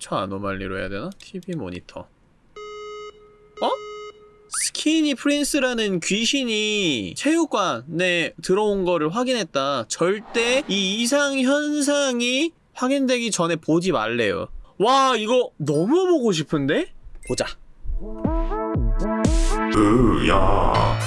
픽처 아노말리로 해야 되나? TV 모니터 어? 스키니 프린스라는 귀신이 체육관에 들어온 거를 확인했다. 절대 이 이상 현상이 확인되기 전에 보지 말래요. 와, 이거 너무 보고 싶은데? 보자. 으야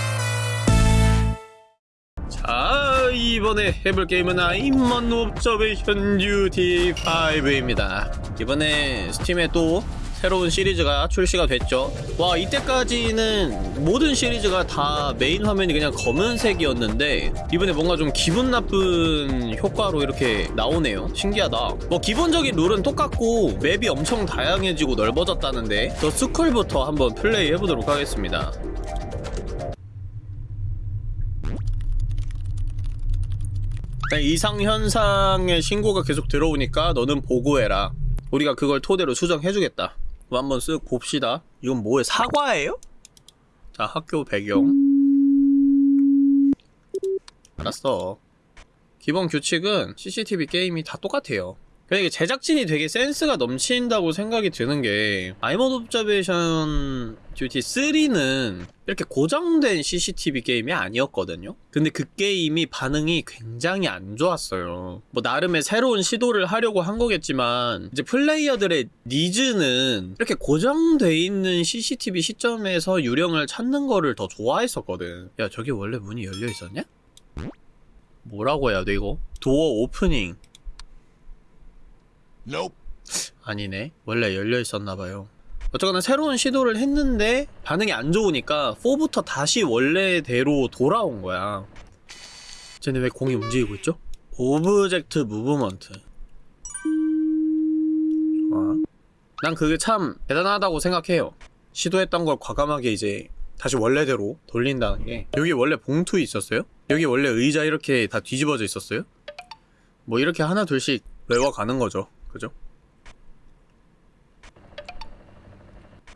이번에 해볼 게임은 아임먼 옵저베이션 듀티 5입니다. 이번에 Steam에 또 새로운 시리즈가 출시가 됐죠. 와, 이때까지는 모든 시리즈가 다 메인 화면이 그냥 검은색이었는데 이번에 뭔가 좀 기분 나쁜 효과로 이렇게 나오네요. 신기하다. 뭐 기본적인 룰은 똑같고 map이 엄청 다양해지고 넓어졌다는데 The School부터 한번 플레이 해보도록 하겠습니다. 이상 현상의 신고가 계속 들어오니까 너는 보고해라. 우리가 그걸 토대로 수정해주겠다. 한번 쓱 봅시다. 이건 뭐예요? 사과예요? 자, 학교 배경. 알았어. 기본 규칙은 CCTV 게임이 다 똑같아요. 근데 이게 제작진이 되게 센스가 넘친다고 생각이 드는 게 아이먼 옵저베이션 듀티 3는 이렇게 고정된 CCTV 게임이 아니었거든요. 근데 그 게임이 반응이 굉장히 안 좋았어요. 뭐 나름의 새로운 시도를 하려고 한 거겠지만 이제 플레이어들의 니즈는 이렇게 고정돼 있는 CCTV 시점에서 유령을 찾는 거를 더 좋아했었거든. 야 저기 원래 문이 열려 있었냐? 뭐라고 해야 돼 이거? Door Opening Nope 아니네. 원래 열려 있었나봐요. 어쨌거나 새로운 시도를 했는데 반응이 안 좋으니까 4부터 다시 원래대로 돌아온 거야. 쟤네 왜 공이 움직이고 있죠? Object Movement. 좋아. 난 그게 참 대단하다고 생각해요. 시도했던 걸 과감하게 이제 다시 원래대로 돌린다는 게 여기 원래 봉투 있었어요? 여기 원래 의자 이렇게 다 뒤집어져 있었어요? 뭐 이렇게 하나 둘씩 외워가는 거죠. 그죠?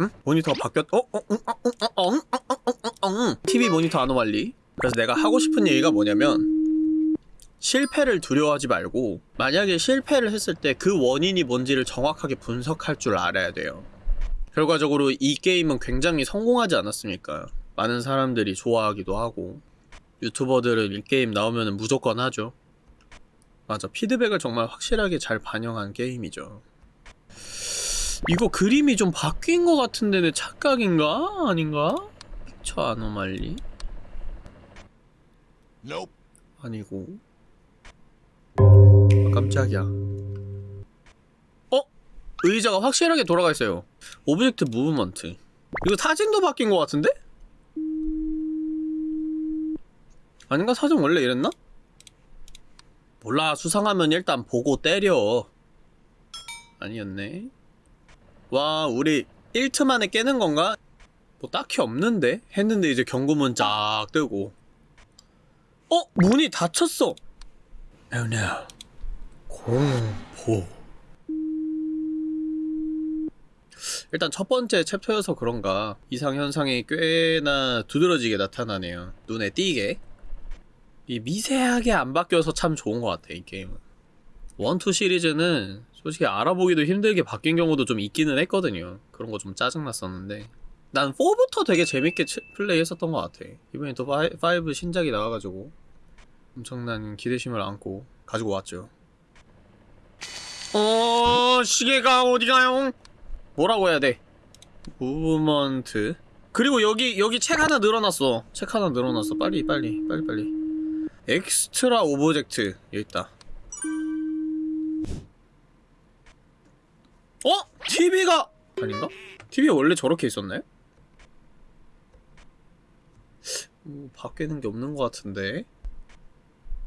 응? 모니터가 바뀌었.. 어? 어? 응? 어? 응? 어? 응? 어? 응? 응? 응? TV 모니터 아노말리 그래서 내가 하고 싶은 얘기가 뭐냐면 실패를 두려워하지 말고 만약에 실패를 했을 때 그 원인이 뭔지를 정확하게 분석할 줄 알아야 돼요 결과적으로 이 게임은 굉장히 성공하지 않았습니까 많은 사람들이 좋아하기도 하고 유튜버들은 이 게임 나오면 무조건 하죠 맞아 피드백을 정말 확실하게 잘 반영한 게임이죠 이거 그림이 좀 바뀐 것 같은데 내 착각인가? 아닌가? 픽처 아노말리? 아니고 아, 깜짝이야 어? 의자가 확실하게 돌아가 있어요 Object Movement 이거 사진도 바뀐 것 같은데? 아닌가? 사진 원래 이랬나? 몰라 수상하면 일단 보고 때려 아니었네 와 우리 1트 만에 깨는 건가? 뭐 딱히 없는데? 했는데 이제 경고문 쫙 뜨고. 어? 문이 닫혔어. Oh no. 공포. 일단 첫 번째 챕터여서 그런가. 이상현상이 꽤나 두드러지게 나타나네요. 눈에 띄게. 이 미세하게 안 바뀌어서 참 좋은 것 같아 이 게임은. 원투 시리즈는 솔직히 알아보기도 힘들게 바뀐 경우도 좀 있기는 했거든요. 그런 거 좀 짜증났었는데. 난 4부터 되게 재밌게 치- 플레이 했었던 것 같아. 이번에 또 5 신작이 나와가지고 엄청난 기대심을 안고 가지고 왔죠. 어 시계가 어디가요? 뭐라고 해야 돼? Movement. 그리고 여기 여기 책 하나 늘어났어. 책 하나 늘어났어. 빨리 빨리 빨리 빨리. Extra Object 여기 있다 어? TV가 아닌가? TV 원래 저렇게 있었나요? 뭐 바뀌는 게 없는 것 같은데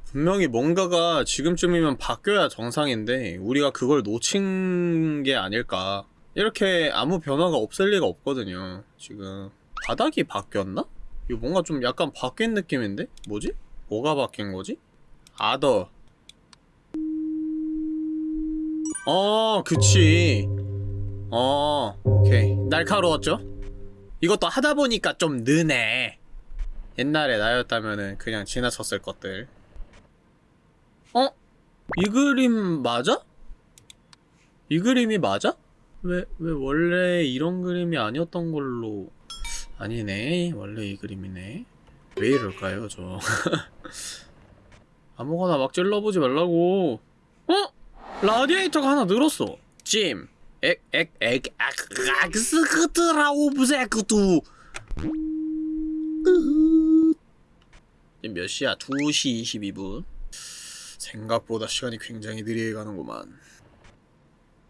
분명히 뭔가가 지금쯤이면 바뀌어야 정상인데 우리가 그걸 놓친 게 아닐까 이렇게 아무 변화가 없을 리가 없거든요 지금 바닥이 바뀌었나? 이거 뭔가 좀 약간 바뀐 느낌인데? 뭐지? 뭐가 바뀐 거지? 아더 어 그치 어 오케이 날카로웠죠? 이것도 하다 보니까 좀 느네 옛날에 나였다면은 그냥 지나쳤을 것들 어? 이 그림 맞아? 이 그림이 맞아? 왜, 왜 원래 이런 그림이 아니었던 걸로 아니네 원래 이 그림이네 왜 이럴까요 저 아무거나 막 찔러보지 말라고 어? 라디에이터가 하나 늘었어 찜 액 액 액 악스크트라우 부세크투 지금 몇 시야? 2시 22분 생각보다 시간이 굉장히 느리게 가는구만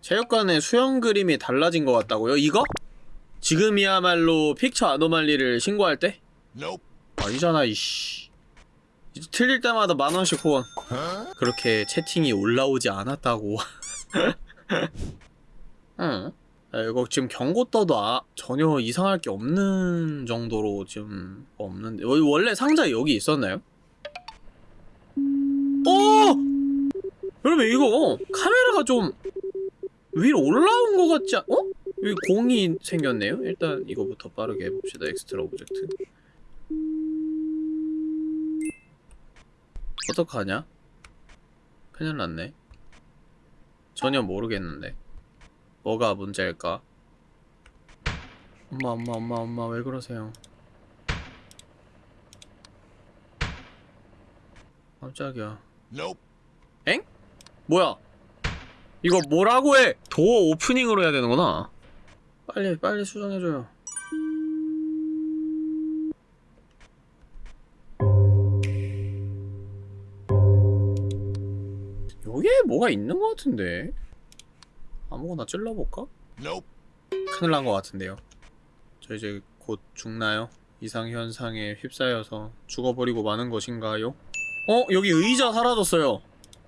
체육관의 수영 그림이 달라진 것 같다고요? 이거? 지금이야말로 픽처 아노말리를 신고할 때? 아니잖아 이씨 틀릴 때마다 만원씩 후원 그렇게 채팅이 올라오지 않았다고 응 야, 이거 지금 경고 떠도 아, 전혀 이상할 게 없는 정도로 지금 없는데 원- 원래 상자 여기 있었나요? 어! 여러분 이거 카메라가 좀 위로 올라온 것 같지 않... 어? 여기 공이 생겼네요? 일단 이거부터 빠르게 해봅시다 Extra Object 어떡하냐? 큰일 났네 전혀 모르겠는데 뭐가 문제일까? 엄마 엄마 엄마 엄마 왜 그러세요? 깜짝이야 엥? 뭐야? 이거 뭐라고 해? 도어 오프닝으로 해야 되는구나 빨리 빨리 수정해줘요 뭐가 있는 것 같은데 아무거나 찔러볼까? 큰일 난 것 같은데요 저 이제 곧 죽나요? 이상현상에 휩싸여서 죽어버리고 마는 것인가요? 어? 여기 의자 사라졌어요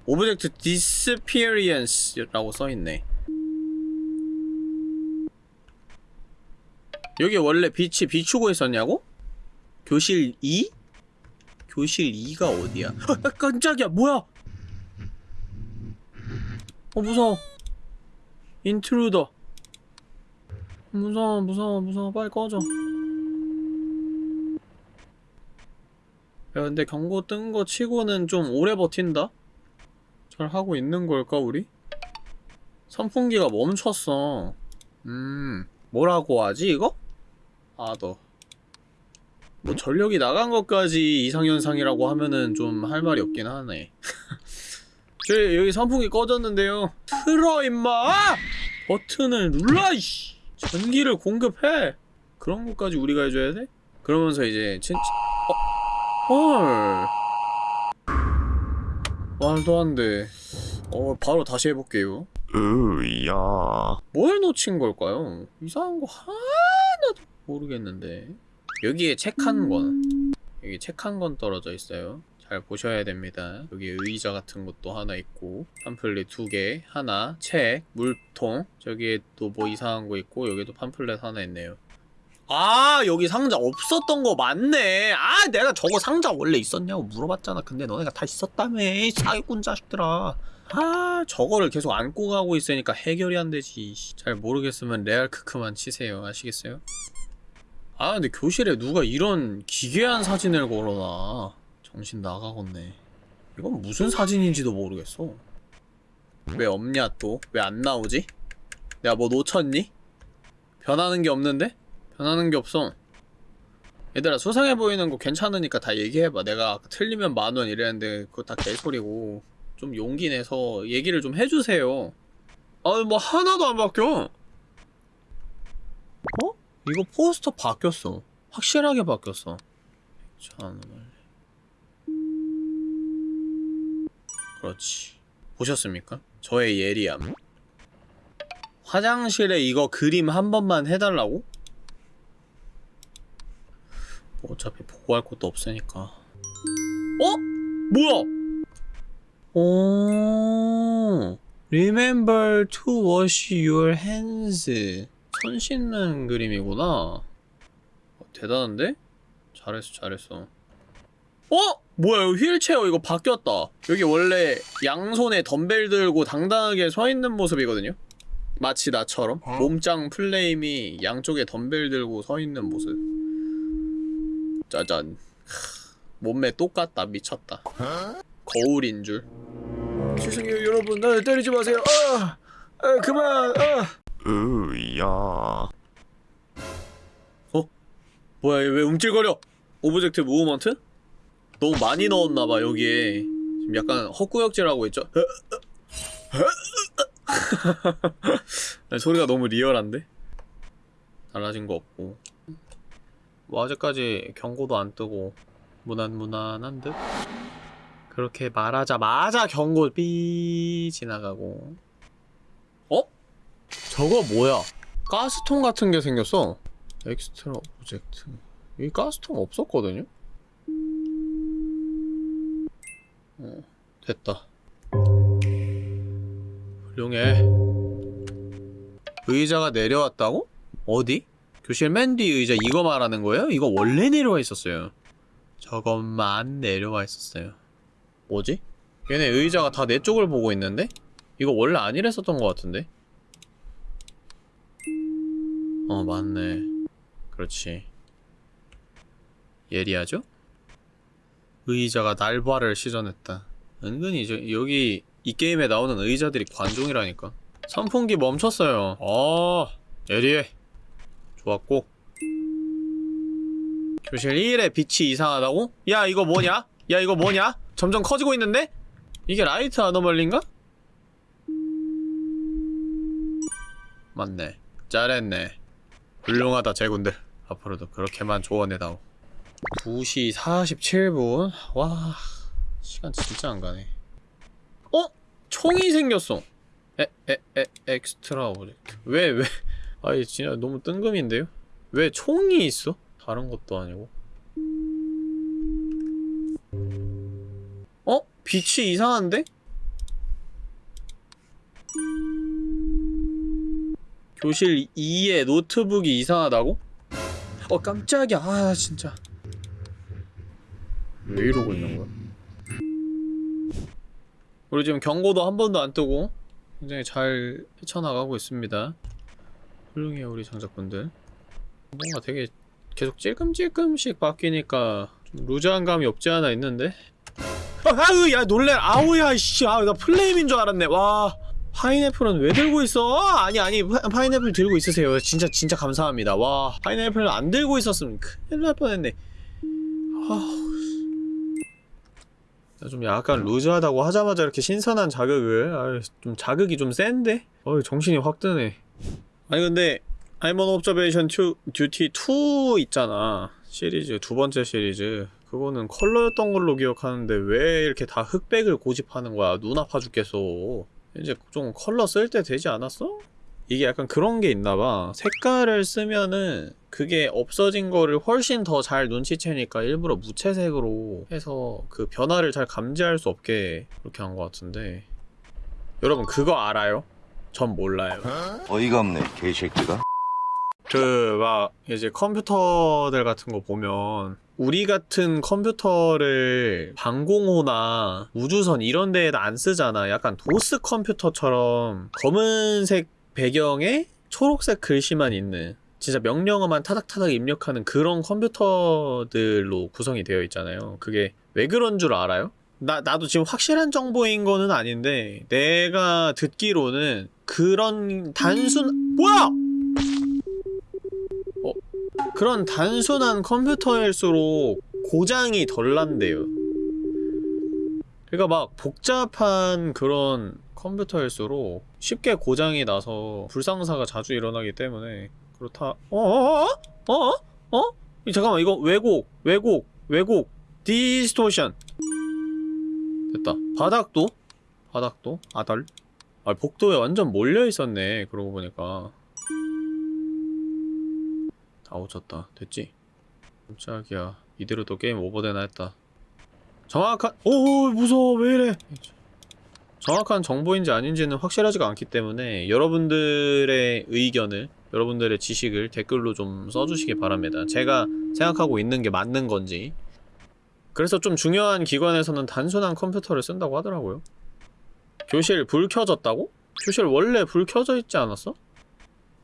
Object disappearance라고 써있네 여기 원래 빛이 비추고 있었냐고? 교실 2? 교실 2가 어디야? 아, 깜짝이야 뭐야 어 무서워. Intruder. 무서워 무서워 무서워. 빨리 꺼져. 야 근데 경고 뜬 거 치고는 좀 오래 버틴다? 잘 하고 있는 걸까 우리? 선풍기가 멈췄어. 음 뭐라고 하지 이거? 아더 뭐 전력이 나간 것까지 이상현상이라고 하면은 좀 할 말이 없긴 하네 저 여기 선풍기 꺼졌는데요. 틀어 임마! 버튼을 눌러 이씨! 전기를 공급해! 그런 것까지 우리가 해줘야 돼? 그러면서 이제 진짜 어? 헐. 말도 안돼. 어 바로 다시 해볼게요. 으야. 뭘 놓친 걸까요? 이상한 거 하나도 모르겠는데. 여기에 책 한 권 여기 책 한 권 떨어져 있어요 잘 보셔야 됩니다. 여기 의자 같은 것도 하나 있고 팜플렛 두개 하나 책 물통. 저기에 또 뭐 이상한 거 있고 여기도 팜플렛 하나 있네요. 아 여기 상자 없었던 거 맞네. 아 내가 저거 상자 원래 있었냐고 물어봤잖아. 근데 너네가 다 있었다며 이 사기꾼 자식들아. 아 저거를 계속 안고 가고 있으니까 해결이 안 되지. 잘 모르겠으면 레알 크크만 치세요. 아시겠어요? 아 근데 교실에 누가 이런 기괴한 사진을 걸어놔 정신 나가겠네 이건 무슨 사진인지도 모르겠어 왜 없냐 또? 왜 안 나오지? 내가 뭐 놓쳤니? 변하는 게 없는데? 변하는 게 없어 얘들아 수상해 보이는 거 괜찮으니까 다 얘기해봐 내가 틀리면 만원 이랬는데 그거 다 개소리고 좀 용기 내서 얘기를 좀 해주세요 아니 뭐 하나도 안 바뀌어 어? 이거 포스터 바뀌었어 확실하게 바뀌었어 자, 그렇지 보셨습니까? 저의 예리함 화장실에 이거 그림 한 번만 해달라고? 뭐 어차피 보고할 것도 없으니까 어? 뭐야? 오 Remember to wash your hands 손 씻는 그림이구나 어, 대단한데? 잘했어 잘했어 어? 뭐야 이거 휠체어 이거 바뀌었다. 여기 원래 양손에 덤벨 들고 당당하게 서 있는 모습이거든요? 마치 나처럼. 몸짱 플레임이 양쪽에 덤벨 들고 서 있는 모습. 짜잔. 크, 몸매 똑같다. 미쳤다. 거울인 줄. 죄송해요 여러분 나 때리지 마세요. 아, 아 그만! 아 으야. 뭐야 얘 왜 움찔거려? Object Movement? 너무 많이 넣었나봐 여기에 지금 약간 헛구역질하고 있죠? 소리가 너무 리얼한데? 달라진 거 없고 뭐 아직까지 경고도 안 뜨고 무난무난한 듯? 그렇게 말하자마자 경고 삐 지나가고 어? 저거 뭐야? 가스통 같은 게 생겼어 Extra Object 여기 가스통 없었거든요? 어, 됐다 훌륭해 의자가 내려왔다고? 어디? 교실 맨 뒤 의자 이거 말하는 거예요? 이거 원래 내려와 있었어요 저것만 내려와 있었어요 뭐지? 얘네 의자가 다 내 쪽을 보고 있는데? 이거 원래 안 이랬었던 것 같은데? 어 맞네 그렇지. 예리하죠? 의자가 날바를 시전했다. 은근히 저, 여기 이 게임에 나오는 의자들이 관종이라니까. 선풍기 멈췄어요. 어, 예리해. 좋았고. 교실 1에 빛이 이상하다고? 야 이거 뭐냐? 야 이거 뭐냐? 점점 커지고 있는데? 이게 라이트 아노멀리인가? 맞네. 잘했네. 훌륭하다 제군들 앞으로도 그렇게만 조언해다오 2시 47분 와 시간 진짜 안가네 어? 총이 생겼어 에, 에, 에, Extra Object 왜, 왜 아이 진짜 너무 뜬금인데요? 왜 총이 있어? 다른 것도 아니고 어? 빛이 이상한데? 교실 2에 노트북이 이상하다고? 어 깜짝이야 아 진짜 왜 이러고 있는 거야? 우리 지금 경고도 한 번도 안 뜨고 굉장히 잘 헤쳐나가고 있습니다. 훌륭해요 우리 장작분들. 뭔가 되게 계속 찔끔찔끔씩 바뀌니까 좀 루즈한 감이 없지 않아 있는데? 아, 아유 야 놀래 아우야 씨. 아나 플레임인 줄 알았네. 와 파인애플은 왜 들고 있어? 아니 아니 파, 파인애플 들고 있으세요. 진짜 진짜 감사합니다. 와 파인애플 안 들고 있었으면 큰일 날 뻔했네. 야, 좀 약간 루즈하다고 하자마자 이렇게 신선한 자극을. 아유, 좀 자극이 좀 센데? 어이 정신이 확 드네. 아니 근데 I'm on Observation 2 Duty 2 있잖아. 시리즈 두 번째 시리즈. 그거는 컬러였던 걸로 기억하는데 왜 이렇게 다 흑백을 고집하는 거야? 눈 아파 죽겠어. 이제 좀 컬러 쓸 때 되지 않았어? 이게 약간 그런 게 있나 봐 색깔을 쓰면은 그게 없어진 거를 훨씬 더 잘 눈치채니까 일부러 무채색으로 해서 그 변화를 잘 감지할 수 없게 그렇게 한 것 같은데 여러분 그거 알아요? 전 몰라요 어이가 없네 개새끼가 그 막 이제 컴퓨터들 같은 거 보면 우리 같은 컴퓨터를 방공호나 우주선 이런 데에다 안 쓰잖아. 약간 도스 컴퓨터처럼 검은색 배경에 초록색 글씨만 있는 진짜 명령어만 타닥타닥 입력하는 그런 컴퓨터들로 구성이 되어 있잖아요. 그게 왜 그런 줄 알아요? 나, 나도 지금 확실한 정보인 거는 아닌데 내가 듣기로는 그런 단순 뭐야! 그런 단순한 컴퓨터일수록 고장이 덜 난대요. 그러니까 막 복잡한 그런 컴퓨터일수록 쉽게 고장이 나서 불상사가 자주 일어나기 때문에 그렇다. 어어어? 어? 어? 어? 잠깐만 이거 왜곡, 왜곡, 왜곡, Distortion. 됐다. 바닥도? 바닥도? Other? 아 복도에 완전 몰려 있었네. 그러고 보니까. 다 오졌다. 됐지? 깜짝이야. 이대로 또 게임 오버되나 했다. 정확한 오 무서워 왜 이래? 정확한 정보인지 아닌지는 확실하지가 않기 때문에 여러분들의 의견을 여러분들의 지식을 댓글로 좀 써주시기 바랍니다. 제가 생각하고 있는 게 맞는 건지 그래서 좀 중요한 기관에서는 단순한 컴퓨터를 쓴다고 하더라고요. 교실 불 켜졌다고? 교실 원래 불 켜져 있지 않았어?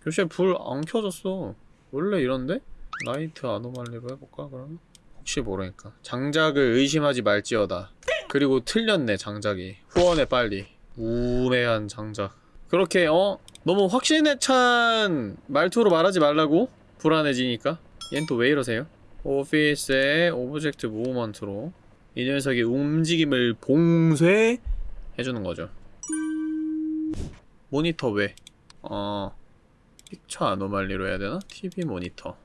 교실 불 안 켜졌어. 원래 이런데? light anomaly로 해볼까 그러면? 혹시 모르니까 장작을 의심하지 말지어다 그리고 틀렸네 장작이 후원해 빨리 우매한 장작 그렇게 어 너무 확신에 찬 말투로 말하지 말라고 불안해지니까 얜 또 왜 이러세요? office의 object movement로 이 녀석의 움직임을 봉쇄해주는 거죠 모니터 왜? 어 picture anomaly로 해야 되나? TV 모니터 어?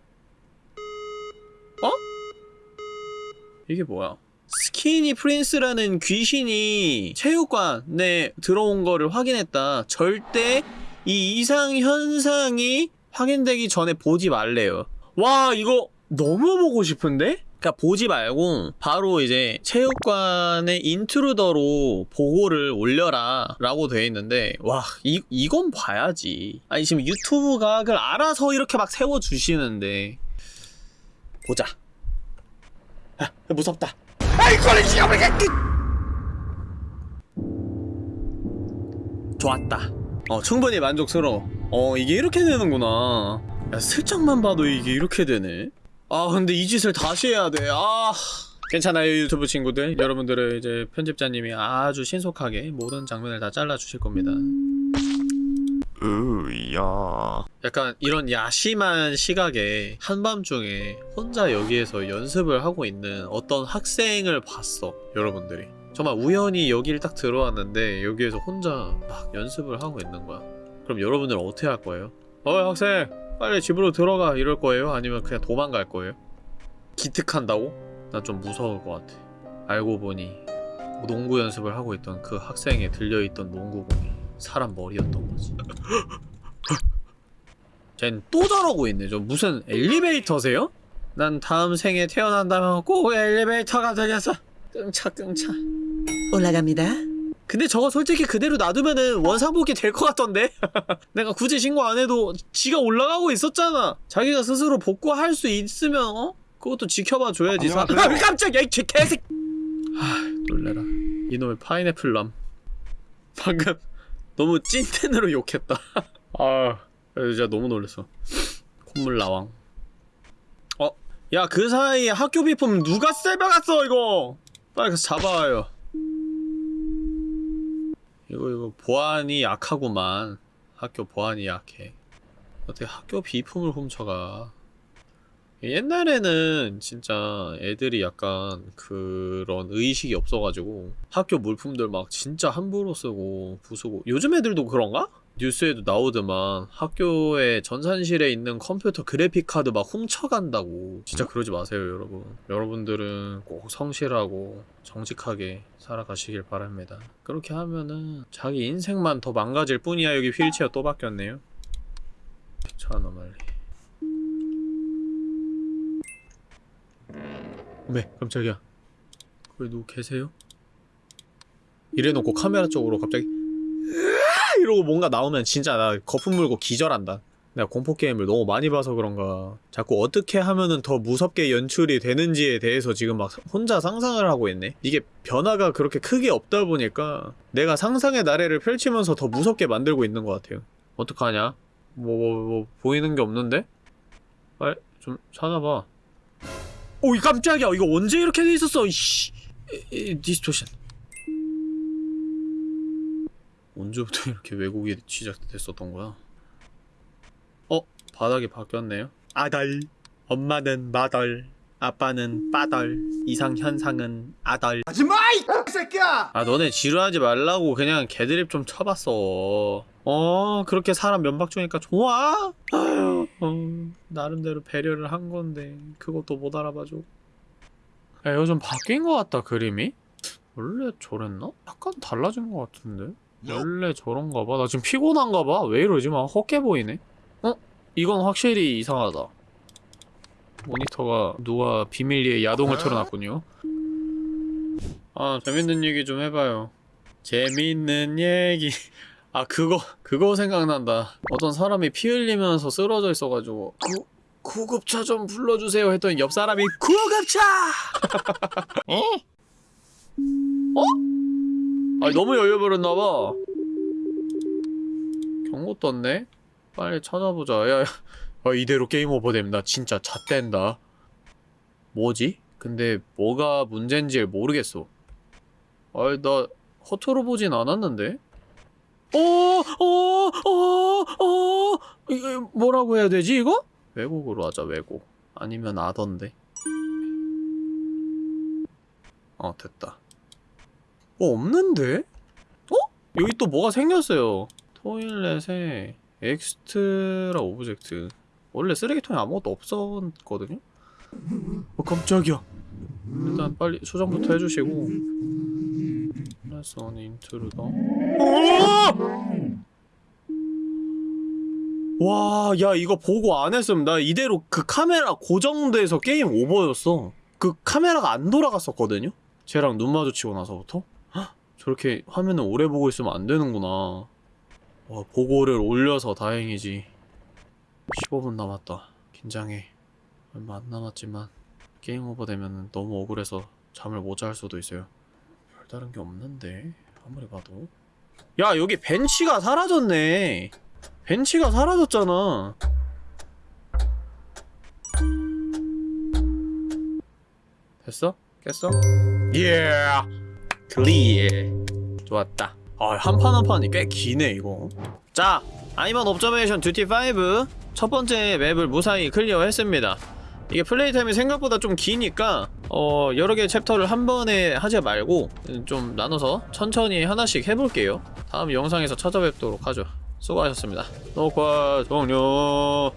이게 뭐야? Skinny Prince라는 귀신이 체육관에 들어온 거를 확인했다. 절대 이 이상 현상이 확인되기 전에 보지 말래요. 와, 이거 너무 보고 싶은데? 그니까 보지 말고 바로 이제 체육관의 인트루더로 보고를 올려라 라고 돼 있는데 와 이, 이건 봐야지 아니 지금 유튜브 각을 알아서 이렇게 막 세워주시는데 보자 아 무섭다 거리 지갑을 좋았다. 어 충분히 만족스러워. 어 이게 이렇게 되는구나. 야 슬쩍만 봐도 이게 이렇게 되네. 아 근데 이 짓을 다시 해야 돼아 괜찮아요 유튜브 친구들. 여러분들의 이제 편집자님이 아주 신속하게 모든 장면을 다 잘라주실 겁니다 으야. 약간 이런 야심한 시각에 한밤중에 혼자 여기에서 연습을 하고 있는 어떤 학생을 봤어 여러분들이 정말 우연히 여기를 딱 들어왔는데 여기에서 혼자 막 연습을 하고 있는 거야 그럼 여러분들은 어떻게 할 거예요? 어이 학생 빨리 집으로 들어가 이럴 거예요? 아니면 그냥 도망갈 거예요? 기특한다고? 난 좀 무서울 것 같아 알고 보니 농구 연습을 하고 있던 그 학생에 들려있던 농구공이 사람 머리였던 거지 쟨 또 저러고 있네. 저 무슨 엘리베이터세요? 난 다음 생에 태어난다면 꼭 엘리베이터가 되겠어. 끙차 끙차. 올라갑니다. 근데 저거 솔직히 그대로 놔두면은 원상복귀 될 것 같던데? 내가 굳이 신고 안 해도 지가 올라가고 있었잖아. 자기가 스스로 복구할 수 있으면 어? 그것도 지켜봐 줘야지. 사... 아, 깜짝이야 이 개- 개새. 아 놀래라. 이놈의 파인애플 람. 방금 너무 찐텐으로 욕했다. 아 진짜 너무 놀랐어. 콧물 나왕. 어? 야 그 사이에 학교 비품 누가 쎄박았어 이거! 빨리 가서 잡아와요. 이거 이거 보안이 약하구만. 학교 보안이 약해. 어떻게 학교 비품을 훔쳐가? 옛날에는 진짜 애들이 약간 그런 의식이 없어가지고 학교 물품들 막 진짜 함부로 쓰고 부수고 요즘 애들도 그런가? 뉴스에도 나오더만 학교에 전산실에 있는 컴퓨터 그래픽카드 막 훔쳐간다고. 진짜 그러지 마세요 여러분. 여러분들은 꼭 성실하고 정직하게 살아가시길 바랍니다. 그렇게 하면은 자기 인생만 더 망가질 뿐이야. 여기 휠체어 또 바뀌었네요. 자 너말리 네 깜짝이야 거기 누구 계세요? 이래놓고 카메라 쪽으로 갑자기! 이러고 뭔가 나오면 진짜 나 거품 물고 기절한다 내가 공포게임을 너무 많이 봐서 그런가 자꾸 어떻게 하면은 더 무섭게 연출이 되는지에 대해서 지금 막 혼자 상상을 하고 있네 이게 변화가 그렇게 크게 없다 보니까 내가 상상의 나래를 펼치면서 더 무섭게 만들고 있는 것 같아요 어떡하냐? 뭐, 뭐, 뭐 보이는 게 없는데? 빨리 좀 찾아봐 오이 깜짝이야. 이거 언제 이렇게 돼 있었어? 이- 디스토션. 언제부터 이렇게 왜곡이 시작됐었던 거야? 어? 바닥이 바뀌었네요. 아덜 엄마는 마덜 아빠는 빠덜 이상 현상은 아덜 하지마 이 새끼야! 아 너네 지루하지 말라고 그냥 개드립 좀 쳐봤어 어 그렇게 사람 면박 주니까 좋아? 아유 어, 나름대로 배려를 한 건데 그것도 못 알아봐줘 야 이거 좀 바뀐 것 같다 그림이? 원래 저랬나? 약간 달라진 것 같은데? 원래 저런가 봐. 나 지금 피곤한가 봐. 왜 이러지? 막 헛게 보이네. 어? 이건 확실히 이상하다. 모니터가 누가 비밀리에 야동을 틀어놨군요. 아, 재밌는 얘기 좀 해봐요. 재밌는 얘기. 아, 그거, 그거 생각난다. 어떤 사람이 피 흘리면서 쓰러져 있어가지고, 구, 구급차 좀 불러주세요 했더니 옆 사람이 구급차! 어? 어? 아니 너무 여유부렸나봐 경고 떴네? 빨리 찾아보자 야, 야 아, 이대로 게임 오버되면 나 진짜 잣댄다. 뭐지? 근데 뭐가 문제인지 모르겠어. 아이 나 허투루 보진 않았는데? 어 어 어 어? 이거 뭐라고 해야 되지 이거? 왜곡으로 하자 왜곡. 아니면 아던데. 어 됐다. 어 없는데? 어? 여기 또 뭐가 생겼어요. toilet에 extra object 원래 쓰레기통에 아무것도 없었거든요? 어 깜짝이야 일단 빨리 수정부터 해주시고 lesson intruder 와, 야, 이거 보고 안 했으면 나 이대로 그 카메라 고정돼서 게임 오버였어. 그 카메라가 안 돌아갔었거든요? 쟤랑 눈 마주치고 나서부터? 헉, 저렇게 화면을 오래 보고 있으면 안 되는구나. 와, 보고를 올려서 다행이지. 15분 남았다. 긴장해. 얼마 안 남았지만 게임 오버 되면 너무 억울해서 잠을 못 잘 수도 있어요. 별다른 게 없는데 아무리 봐도 야 여기 벤치가 사라졌네 벤치가 사라졌잖아 됐어? 깼어? 예 clear 좋았다 아, 한 판 한 판이 꽤 기네 이거. 자 I'm on Observation Duty 5 첫 번째 맵을 무사히 clear했습니다. 이게 play time이 생각보다 좀 기니까 어 여러 개의 챕터를 한 번에 하지 말고 좀 나눠서 천천히 하나씩 해볼게요. 다음 영상에서 찾아뵙도록 하죠. 수고하셨습니다. 녹화 종료